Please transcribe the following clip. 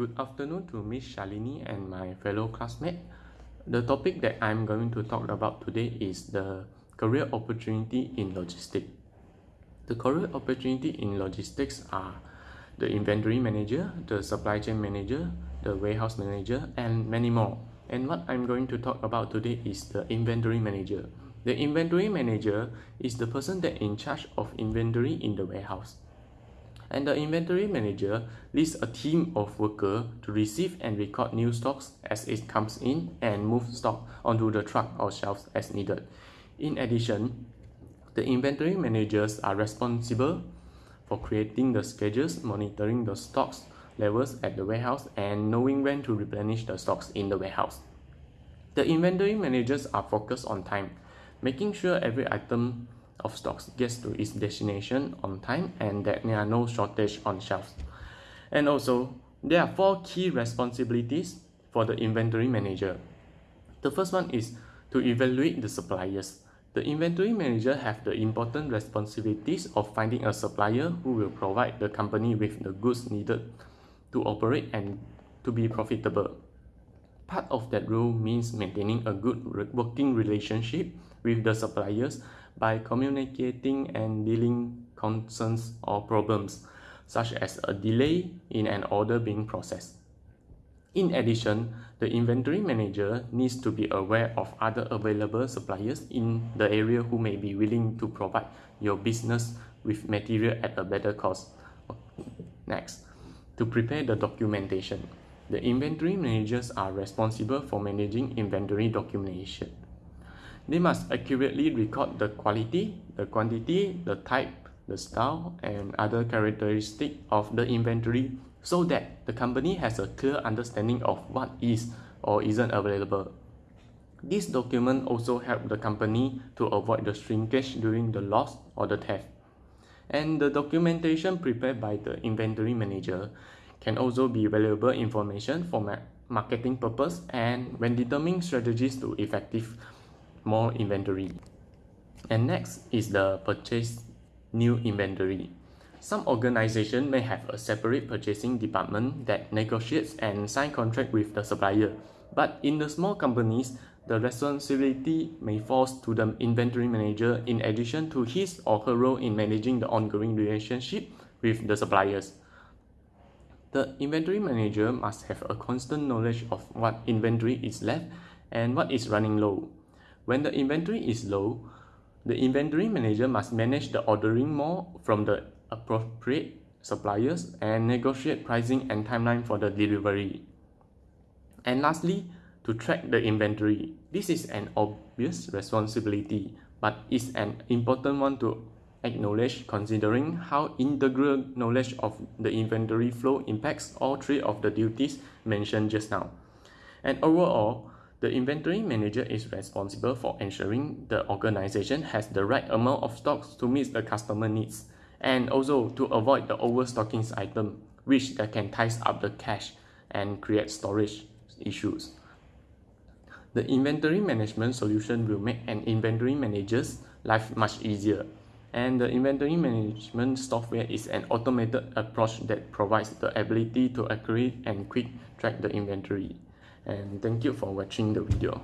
Good afternoon to Miss Shalini and my fellow classmate. The topic that I'm going to talk about today is the career opportunity in logistics. The career opportunity in logistics are the inventory manager, the supply chain manager, the warehouse manager, and many more. And what I'm going to talk about today is the inventory manager. The inventory manager is the person that in charge of inventory in the warehouse. And the inventory manager leads a team of workers to receive and record new stocks as it comes in and move stock onto the truck or shelves as needed. In addition, the inventory managers are responsible for creating the schedules, monitoring the stocks levels at the warehouse, and knowing when to replenish the stocks in the warehouse. The inventory managers are focused on time, making sure every item of stocks gets to its destination on time and that there are no shortage on shelves. And also, there are four key responsibilities for the inventory manager. The first one is to evaluate the suppliers. The inventory manager have the important responsibilities of finding a supplier who will provide the company with the goods needed to operate and to be profitable. Part of that role means maintaining a good working relationship with the suppliers by communicating and dealing concerns or problems, such as a delay in an order being processed. In addition, the inventory manager needs to be aware of other available suppliers in the area who may be willing to provide your business with material at a better cost. Next, to prepare the documentation. The inventory managers are responsible for managing inventory documentation. They must accurately record the quality, the quantity, the type, the style, and other characteristics of the inventory so that the company has a clear understanding of what is or isn't available. This document also helps the company to avoid the shrinkage during the loss or the theft. And the documentation prepared by the inventory manager can also be valuable information for marketing purpose and when determining strategies to effective more inventory. And next is the purchase new inventory. Some organization may have a separate purchasing department that negotiates and sign contract with the supplier. But in the small companies, the responsibility may fall to the inventory manager in addition to his or her role in managing the ongoing relationship with the suppliers. The inventory manager must have a constant knowledge of what inventory is left and what is running low. When the inventory is low, the inventory manager must manage the ordering more from the appropriate suppliers and negotiate pricing and timeline for the delivery. And lastly, to track the inventory. This is an obvious responsibility, but is an important one to acknowledge considering how integral knowledge of the inventory flow impacts all three of the duties mentioned just now. And overall, the inventory manager is responsible for ensuring the organization has the right amount of stocks to meet the customer needs and also to avoid the overstocking item which that can ties up the cash and create storage issues. The inventory management solution will make an inventory manager's life much easier and the inventory management software is an automated approach that provides the ability to accurate and quick track the inventory. And thank you for watching the video